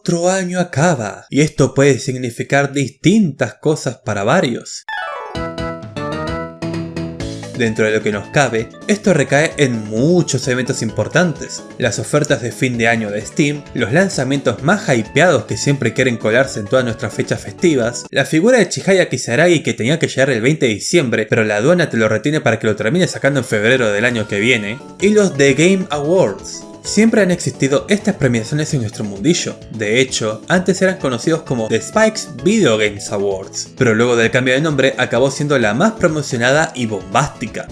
otro año acaba, y esto puede significar distintas cosas para varios. Dentro de lo que nos cabe, esto recae en muchos eventos importantes, las ofertas de fin de año de Steam, los lanzamientos más hypeados que siempre quieren colarse en todas nuestras fechas festivas, la figura de Chihaya Kisaragi que tenía que llegar el 20 de diciembre, pero la aduana te lo retiene para que lo termine sacando en febrero del año que viene, y los The Game Awards, Siempre han existido estas premiaciones en nuestro mundillo, de hecho, antes eran conocidos como The Spikes Video Games Awards, pero luego del cambio de nombre acabó siendo la más promocionada y bombástica.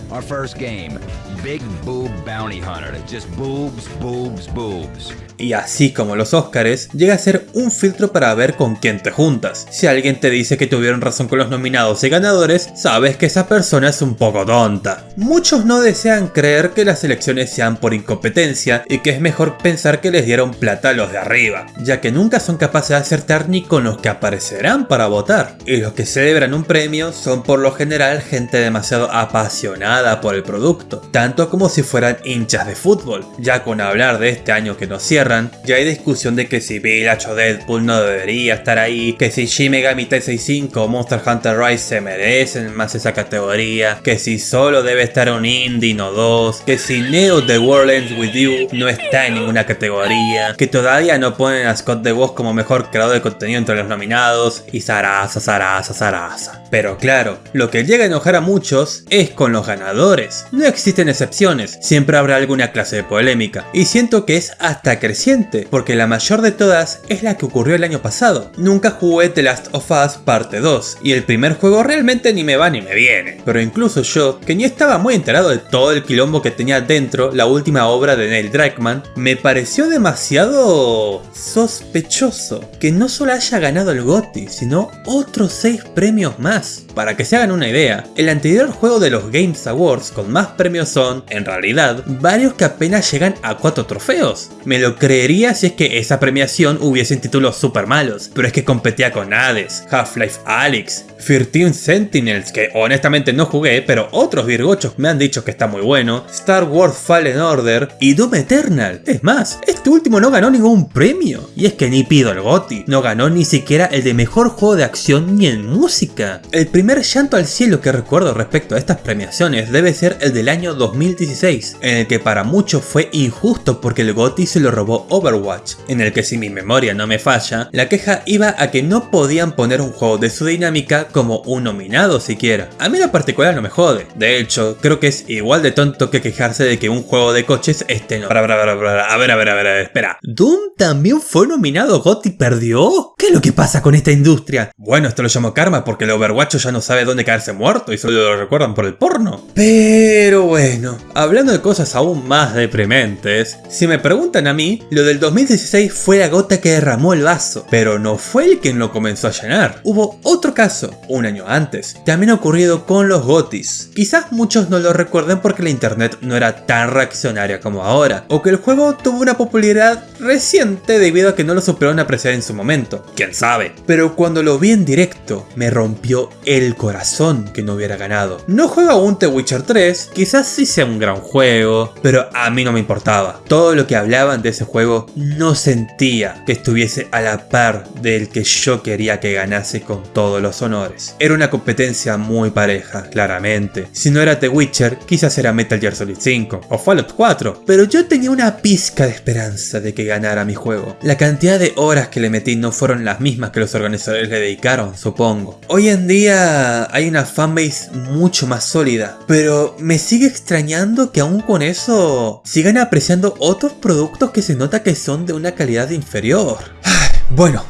Big Boob Bounty Hunter. Just boobs, boobs, boobs. Y así como los Oscars, llega a ser un filtro para ver con quién te juntas. Si alguien te dice que tuvieron razón con los nominados y ganadores, sabes que esa persona es un poco tonta. Muchos no desean creer que las elecciones sean por incompetencia y que es mejor pensar que les dieron plata a los de arriba, ya que nunca son capaces de acertar ni con los que aparecerán para votar. Y los que celebran un premio son por lo general gente demasiado apasionada por el producto, tanto como si fueran hinchas de fútbol. Ya con hablar de este año que nos cierran, ya hay discusión de que si Village o Deadpool no debería estar ahí, que si Shin Megami Tensei 5 o Monster Hunter Rise se merecen más esa categoría, que si solo debe estar un indie no dos, que si Neo The World Ends With You no está en ninguna categoría, que todavía no ponen a Scott Boss como mejor creador de contenido entre los nominados, y zaraza, zaraza, zaraza. Pero claro, lo que llega a enojar a muchos es con los ganadores. No existen excepciones, siempre habrá alguna clase de polémica, y siento que es hasta creciente, porque la mayor de todas es la que ocurrió el año pasado. Nunca jugué The Last of Us parte 2, y el primer juego realmente ni me va ni me viene, pero incluso yo, que ni estaba muy enterado de todo el quilombo que tenía dentro la última obra de Neil Druckmann, me pareció demasiado sospechoso que no solo haya ganado el GOTY, sino otros 6 premios más. Para que se hagan una idea, el anterior juego de los Games Awards con más premios son en realidad, varios que apenas llegan a 4 trofeos. Me lo creería si es que esa premiación hubiese títulos super malos, pero es que competía con Hades, Half-Life Alyx, 13 Sentinels, que honestamente no jugué, pero otros virgochos me han dicho que está muy bueno, Star Wars Fallen Order y Doom Eternal. Es más, este último no ganó ningún premio. Y es que ni pido el GOTY, no ganó ni siquiera el de mejor juego de acción ni en música. El primer llanto al cielo que recuerdo respecto a estas premiaciones debe ser el del año 2016, en el que para muchos fue injusto porque el GOTY se lo robó Overwatch, en el que si mi memoria no me falla, la queja iba a que no podían poner un juego de su dinámica como un nominado siquiera. A mí lo particular no me jode. De hecho, creo que es igual de tonto que quejarse de que un juego de coches esté no. A ver, a ver, a ver, a ver, espera. ¿Doom también fue nominado GOTY perdió? ¿Qué es lo que pasa con esta industria? Bueno, esto lo llamo karma porque el Overwatch ya no sabe dónde caerse muerto y solo lo recuerdan por el porno. Pero bueno, hablando de cosas aún más deprimentes, si me preguntan a mí, lo del 2016 fue la gota que derramó el vaso, pero no fue el quien lo comenzó a llenar. Hubo otro caso, un año antes, también ocurrido con los GOTIS. Quizás muchos no lo recuerden porque la internet no era tan reaccionaria como ahora, o que el juego tuvo una popularidad reciente debido a que no lo supieron apreciar en su momento, quién sabe. Pero cuando lo vi en directo, me rompió el corazón que no hubiera ganado. No juego aún The Witcher 3, quizás sí sea un gran juego, pero a mí no me importaba. Todo lo que hablaban de ese juego no sentía que estuviese a la par del que yo quería que ganase con todos los honores. Era una competencia muy pareja, claramente. Si no era The Witcher, quizás era Metal Gear Solid 5 o Fallout 4, pero yo tenía una pizca de esperanza de que ganara mi juego. La cantidad de horas que le metí no fueron las mismas que los organizadores le dedicaron, supongo. Hoy en día hay una fanbase mucho más sólida, pero me sigue extrañando que aún con eso sigan apreciando otros productos que se nota que son de una calidad inferior. Bueno,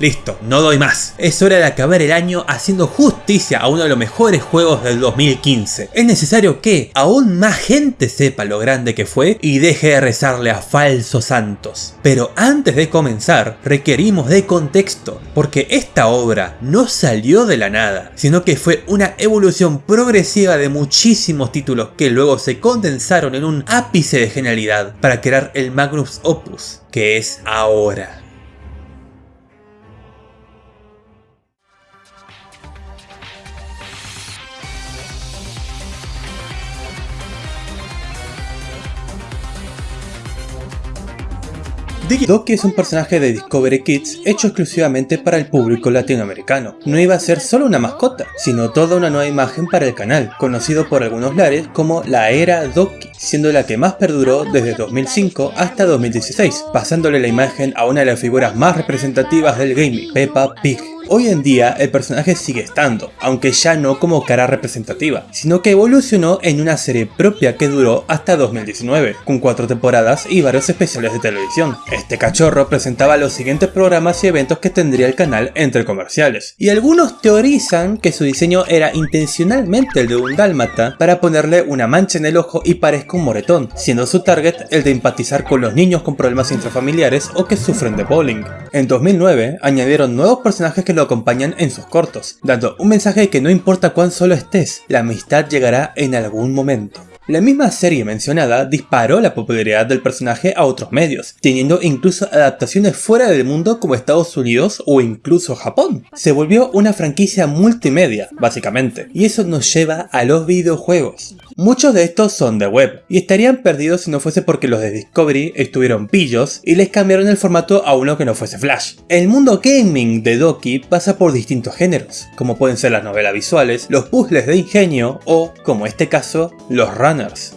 Listo, no doy más. Es hora de acabar el año haciendo justicia a uno de los mejores juegos del 2015. Es necesario que aún más gente sepa lo grande que fue y deje de rezarle a falsos santos. Pero antes de comenzar, requerimos de contexto, porque esta obra no salió de la nada, sino que fue una evolución progresiva de muchísimos títulos que luego se condensaron en un ápice de genialidad para crear el Magnus Opus, que es ahora. Doki es un personaje de Discovery Kids hecho exclusivamente para el público latinoamericano. No iba a ser solo una mascota, sino toda una nueva imagen para el canal, conocido por algunos lares como la era Doki, siendo la que más perduró desde 2005 hasta 2016, pasándole la imagen a una de las figuras más representativas del gaming, Peppa Pig. Hoy en día el personaje sigue estando, aunque ya no como cara representativa, sino que evolucionó en una serie propia que duró hasta 2019, con cuatro temporadas y varios especiales de televisión. Este cachorro presentaba los siguientes programas y eventos que tendría el canal entre comerciales, y algunos teorizan que su diseño era intencionalmente el de un dálmata para ponerle una mancha en el ojo y parezca un moretón, siendo su target el de empatizar con los niños con problemas intrafamiliares o que sufren de bullying. En 2009 añadieron nuevos personajes que lo acompañan en sus cortos, dando un mensaje que no importa cuán solo estés, la amistad llegará en algún momento. La misma serie mencionada disparó la popularidad del personaje a otros medios, teniendo incluso adaptaciones fuera del mundo como Estados Unidos o incluso Japón. Se volvió una franquicia multimedia, básicamente, y eso nos lleva a los videojuegos. Muchos de estos son de web, y estarían perdidos si no fuese porque los de Discovery estuvieron pillos y les cambiaron el formato a uno que no fuese Flash. El mundo gaming de Doki pasa por distintos géneros, como pueden ser las novelas visuales, los puzzles de ingenio o, como este caso, los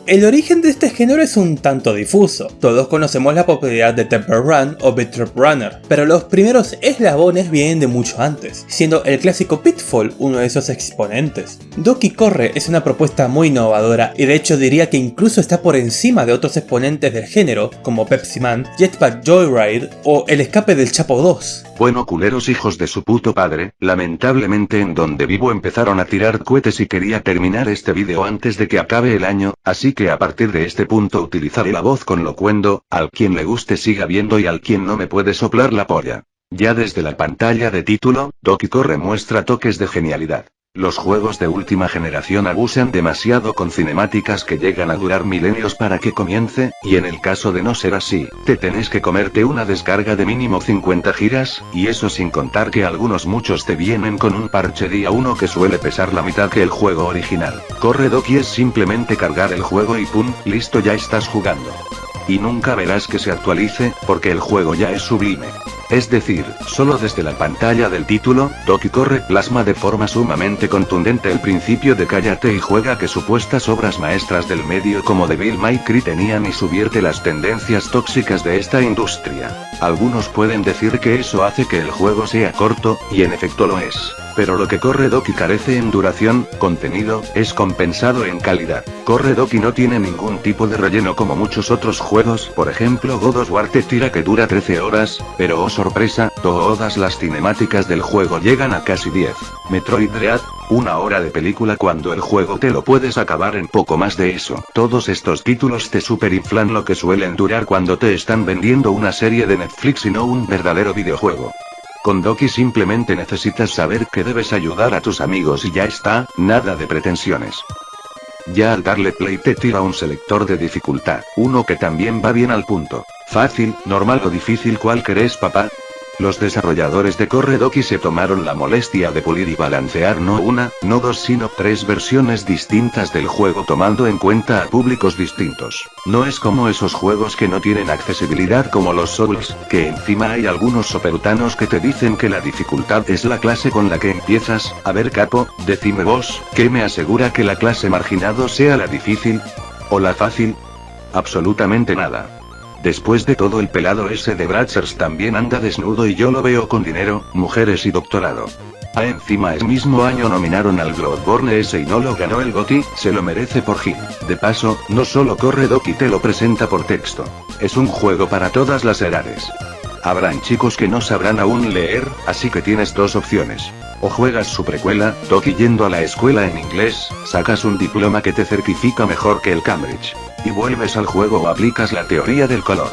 El origen de este género es un tanto difuso, todos conocemos la popularidad de Temple Run o Beat Runner, pero los primeros eslabones vienen de mucho antes, siendo el clásico Pitfall uno de esos exponentes. Doki Corre es una propuesta muy innovadora y de hecho diría que incluso está por encima de otros exponentes del género como Pepsi Man, Jetpack Joyride o El escape del Chapo 2. Bueno culeros hijos de su puto padre, lamentablemente en donde vivo empezaron a tirar cohetes y quería terminar este vídeo antes de que acabe el año, así que a partir de este punto utilizaré la voz con locuendo, al quien le guste siga viendo y al quien no me puede soplar la polla. Ya desde la pantalla de título, Doki Corre muestra toques de genialidad. Los juegos de última generación abusan demasiado con cinemáticas que llegan a durar milenios para que comience, y en el caso de no ser así, te tenés que comerte una descarga de mínimo 50 giras, y eso sin contar que algunos muchos te vienen con un parche día 1 que suele pesar la mitad que el juego original. Corre Doki es simplemente cargar el juego y pum, listo ya estás jugando. Y nunca verás que se actualice, porque el juego ya es sublime. Es decir, solo desde la pantalla del título, Doki corre plasma de forma sumamente contundente el principio de cállate y juega que supuestas obras maestras del medio como Devil May Cry tenían y subierte las tendencias tóxicas de esta industria. Algunos pueden decir que eso hace que el juego sea corto, y en efecto lo es. Pero lo que Corre Doki carece en duración, contenido, es compensado en calidad. Corre Doki no tiene ningún tipo de relleno como muchos otros juegos, por ejemplo God of War te tira que dura 13 horas, pero oh sorpresa, todas las cinemáticas del juego llegan a casi 10. Metroid Dread, una hora de película cuando el juego te lo puedes acabar en poco más de eso. Todos estos títulos te superinflan lo que suelen durar cuando te están vendiendo una serie de Netflix y no un verdadero videojuego. Con Doki simplemente necesitas saber que debes ayudar a tus amigos y ya está, nada de pretensiones. Ya al darle play te tira un selector de dificultad, uno que también va bien al punto. Fácil, normal o difícil ¿cuál querés papá? Los desarrolladores de Corredoki se tomaron la molestia de pulir y balancear no una, no dos sino tres versiones distintas del juego tomando en cuenta a públicos distintos. No es como esos juegos que no tienen accesibilidad como los Souls, que encima hay algunos soperutanos que te dicen que la dificultad es la clase con la que empiezas, a ver capo, decime vos, ¿qué me asegura que la clase marginado sea la difícil? ¿O la fácil? Absolutamente nada. Después de todo el pelado ese de Bratchers también anda desnudo y yo lo veo con dinero, mujeres y doctorado. A encima el mismo año nominaron al Bloodborne ese y no lo ganó el GOTY, se lo merece por Gil. De paso, no solo corre Doki te lo presenta por texto. Es un juego para todas las edades. Habrán chicos que no sabrán aún leer, así que tienes dos opciones. O juegas su precuela, Doki yendo a la escuela en inglés, sacas un diploma que te certifica mejor que el Cambridge. Y vuelves al juego o aplicas la teoría del color.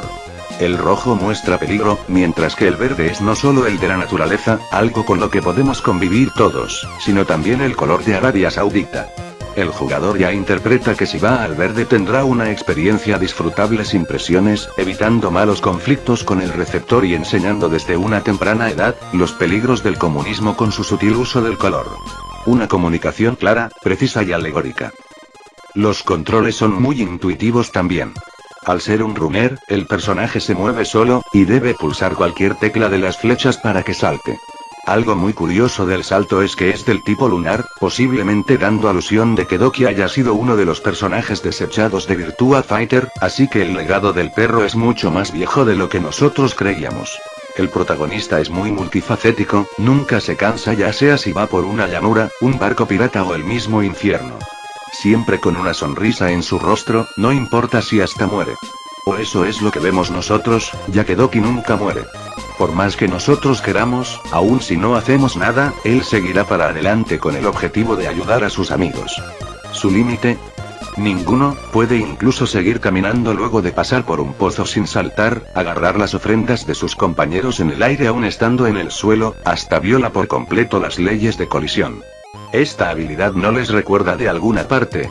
El rojo muestra peligro, mientras que el verde es no solo el de la naturaleza, algo con lo que podemos convivir todos, sino también el color de Arabia Saudita. El jugador ya interpreta que si va al verde tendrá una experiencia disfrutable sin presiones, evitando malos conflictos con el receptor y enseñando desde una temprana edad, los peligros del comunismo con su sutil uso del color. Una comunicación clara, precisa y alegórica. Los controles son muy intuitivos también. Al ser un rumer, el personaje se mueve solo, y debe pulsar cualquier tecla de las flechas para que salte. Algo muy curioso del salto es que es del tipo lunar, posiblemente dando alusión de que Doki haya sido uno de los personajes desechados de Virtua Fighter, así que el legado del perro es mucho más viejo de lo que nosotros creíamos. El protagonista es muy multifacético, nunca se cansa ya sea si va por una llanura, un barco pirata o el mismo infierno. Siempre con una sonrisa en su rostro, no importa si hasta muere. O eso es lo que vemos nosotros, ya que Doki nunca muere. Por más que nosotros queramos, aun si no hacemos nada, él seguirá para adelante con el objetivo de ayudar a sus amigos. ¿Su límite? Ninguno, puede incluso seguir caminando luego de pasar por un pozo sin saltar, agarrar las ofrendas de sus compañeros en el aire aún estando en el suelo, hasta viola por completo las leyes de colisión. Esta habilidad no les recuerda de alguna parte.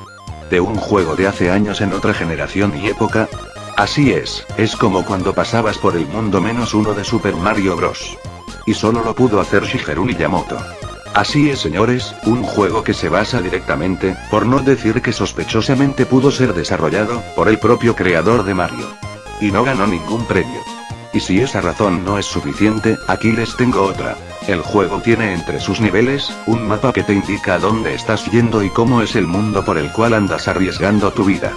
¿De un juego de hace años en otra generación y época? Así es, es como cuando pasabas por el mundo menos uno de Super Mario Bros. Y solo lo pudo hacer Shigeru Miyamoto. Así es señores, un juego que se basa directamente, por no decir que sospechosamente pudo ser desarrollado, por el propio creador de Mario. Y no ganó ningún premio. Y si esa razón no es suficiente, aquí les tengo otra. El juego tiene entre sus niveles, un mapa que te indica a dónde estás yendo y cómo es el mundo por el cual andas arriesgando tu vida.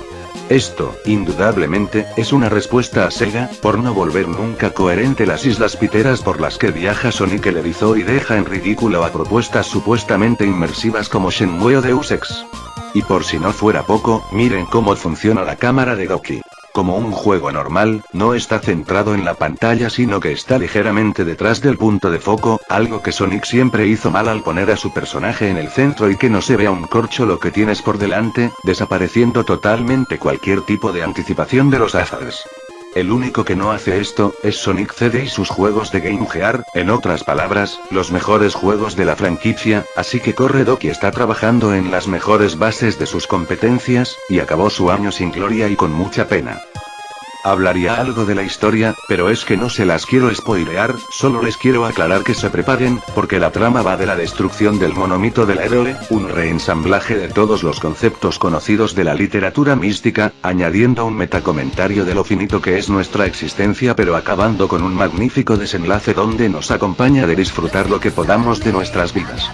Esto, indudablemente, es una respuesta a Sega, por no volver nunca coherente las islas piteras por las que viaja Sonic el erizo y deja en ridículo a propuestas supuestamente inmersivas como Shenmue o Deus Ex. Y por si no fuera poco, miren cómo funciona la cámara de Doki. Como un juego normal, no está centrado en la pantalla sino que está ligeramente detrás del punto de foco, algo que Sonic siempre hizo mal al poner a su personaje en el centro y que no se vea un corcho lo que tienes por delante, desapareciendo totalmente cualquier tipo de anticipación de los hazards. El único que no hace esto, es Sonic CD y sus juegos de Game Gear, en otras palabras, los mejores juegos de la franquicia, así que Corre Doki está trabajando en las mejores bases de sus competencias, y acabó su año sin gloria y con mucha pena. Hablaría algo de la historia, pero es que no se las quiero spoilear, solo les quiero aclarar que se preparen, porque la trama va de la destrucción del monomito del héroe, un reensamblaje de todos los conceptos conocidos de la literatura mística, añadiendo un metacomentario de lo finito que es nuestra existencia pero acabando con un magnífico desenlace donde nos acompaña de disfrutar lo que podamos de nuestras vidas.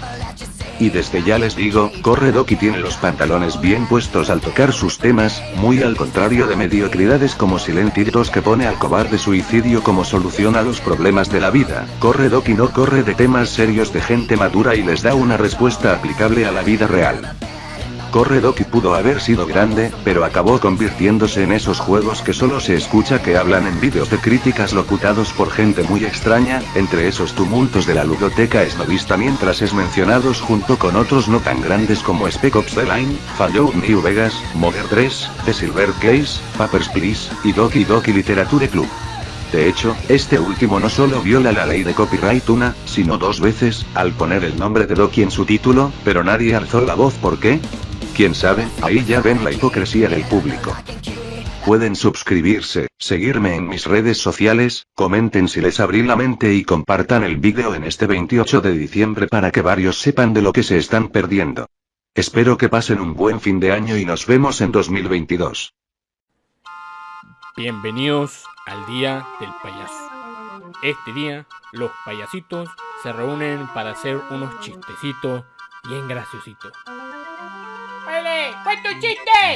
Y desde ya les digo, Corre Doki tiene los pantalones bien puestos al tocar sus temas, muy al contrario de mediocridades como Silent Hill 2 que pone al cobarde suicidio como solución a los problemas de la vida. Corre Doki no corre de temas serios de gente madura y les da una respuesta aplicable a la vida real. Corre Doki pudo haber sido grande, pero acabó convirtiéndose en esos juegos que solo se escucha que hablan en vídeos de críticas locutados por gente muy extraña, entre esos tumultos de la ludoteca esnovista mientras es mencionados junto con otros no tan grandes como Spec Ops The Line, Fallout New Vegas, Modern 3, The Silver Case, Papers, Please, y Doki Doki Literature Club. De hecho, este último no solo viola la ley de copyright una, sino dos veces, al poner el nombre de Doki en su título, pero nadie alzó la voz ¿por qué? Quién sabe, ahí ya ven la hipocresía del público. Pueden suscribirse, seguirme en mis redes sociales, comenten si les abrí la mente y compartan el vídeo en este 28 de diciembre para que varios sepan de lo que se están perdiendo. Espero que pasen un buen fin de año y nos vemos en 2022. Bienvenidos al Día del Payaso. Este día, los payasitos se reúnen para hacer unos chistecitos bien graciositos. ¡Vale! ¡Cuenta un chiste!